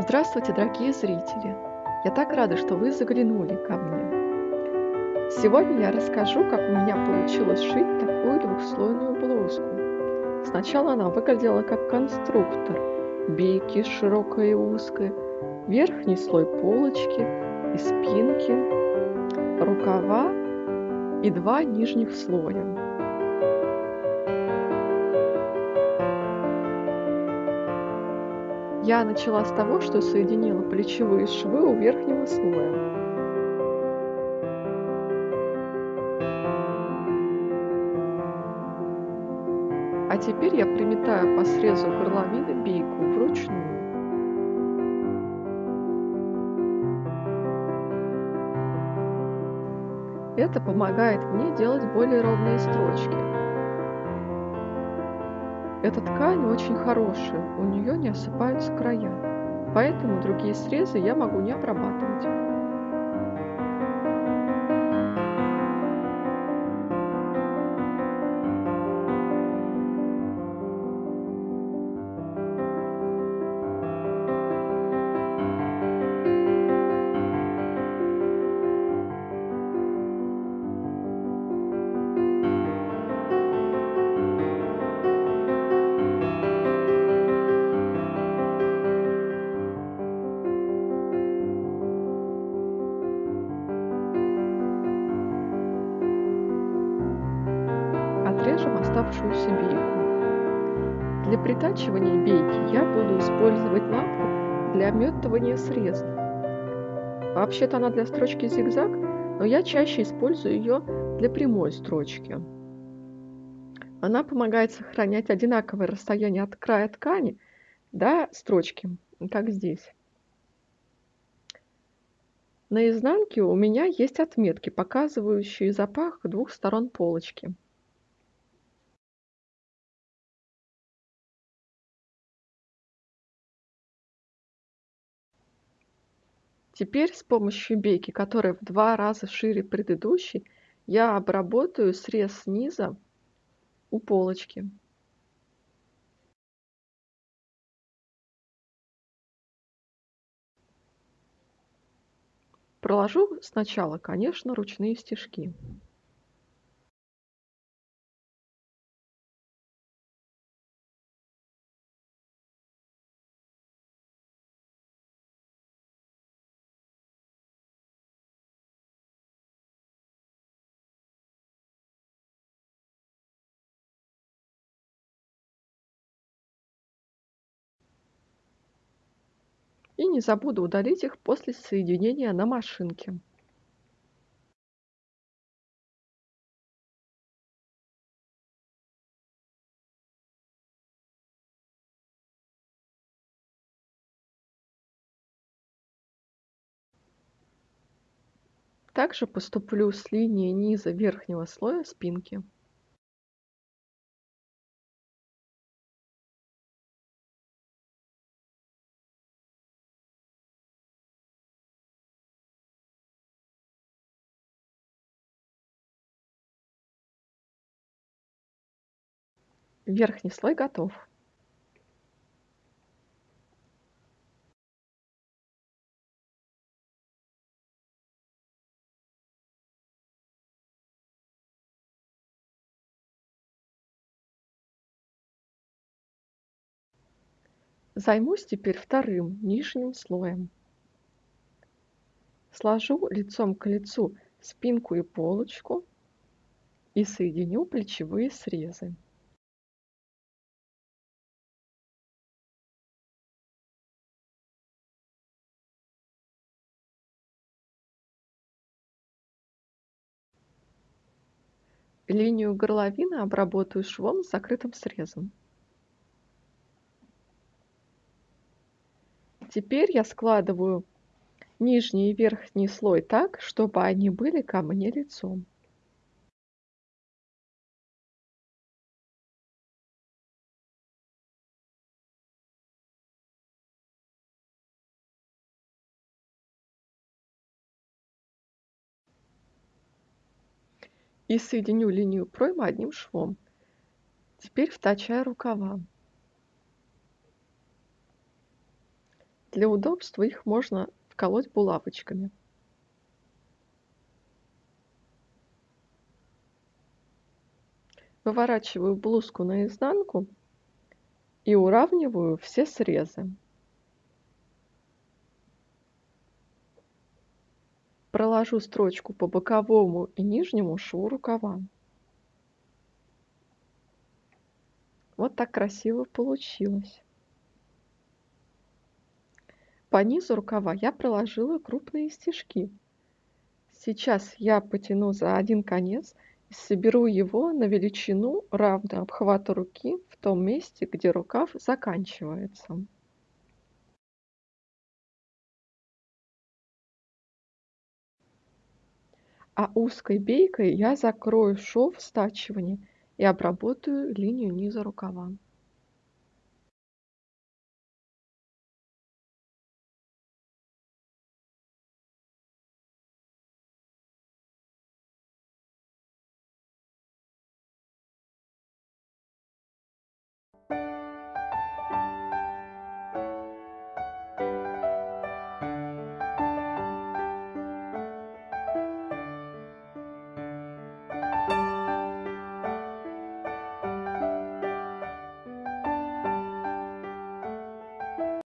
Здравствуйте, дорогие зрители! Я так рада, что вы заглянули ко мне. Сегодня я расскажу, как у меня получилось шить такую двухслойную блузку. Сначала она выглядела как конструктор. Бейки широкой и узкой, верхний слой полочки и спинки, рукава и два нижних слоя. Я начала с того, что соединила плечевые швы у верхнего слоя. А теперь я приметаю по срезу горловины бейку вручную. Это помогает мне делать более ровные строчки. Эта ткань очень хорошая, у нее не осыпаются края, поэтому другие срезы я могу не обрабатывать. Оставшуюся бейку. Для притачивания бейки я буду использовать лапку для обметывания срезов. Вообще-то она для строчки зигзаг, но я чаще использую ее для прямой строчки. Она помогает сохранять одинаковое расстояние от края ткани до строчки, как здесь. На изнанке у меня есть отметки, показывающие запах двух сторон полочки. Теперь с помощью бейки, которая в два раза шире предыдущей, я обработаю срез снизу у полочки. Проложу сначала, конечно, ручные стежки. И не забуду удалить их после соединения на машинке. Также поступлю с линии низа верхнего слоя спинки. Верхний слой готов. Займусь теперь вторым нижним слоем. Сложу лицом к лицу спинку и полочку и соединю плечевые срезы. Линию горловины обработаю швом с закрытым срезом. Теперь я складываю нижний и верхний слой так, чтобы они были ко мне лицом. И соединю линию проймы одним швом. Теперь втачаю рукава. Для удобства их можно вколоть булавочками. Выворачиваю блузку наизнанку и уравниваю все срезы. Проложу строчку по боковому и нижнему шву рукава. Вот так красиво получилось. По низу рукава я проложила крупные стежки. Сейчас я потяну за один конец и соберу его на величину, равную обхвату руки в том месте, где рукав заканчивается. А узкой бейкой я закрою шов стачивания и обработаю линию низа рукава.